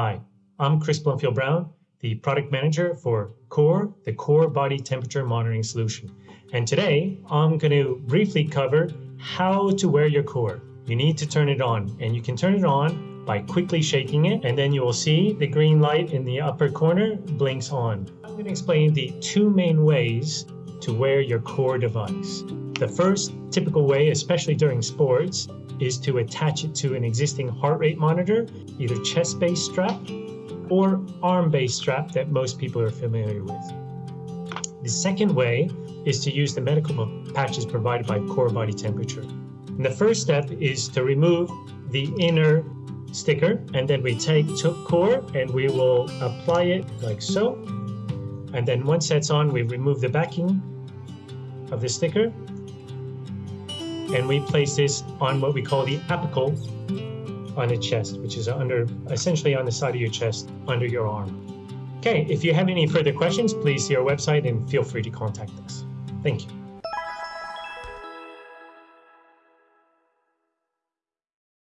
Hi, I'm Chris Blumfield Brown, the product manager for CORE, the Core Body Temperature Monitoring Solution. And today I'm going to briefly cover how to wear your core. You need to turn it on, and you can turn it on by quickly shaking it, and then you will see the green light in the upper corner blinks on. I'm going to explain the two main ways to wear your core device. The first typical way, especially during sports, is to attach it to an existing heart rate monitor, either chest-based strap or arm-based strap that most people are familiar with. The second way is to use the medical patches provided by Core Body Temperature. And the first step is to remove the inner sticker and then we take core and we will apply it like so. And then once that's on, we remove the backing of the sticker and we place this on what we call the apical on the chest, which is under essentially on the side of your chest under your arm. Okay, if you have any further questions, please see our website and feel free to contact us. Thank you.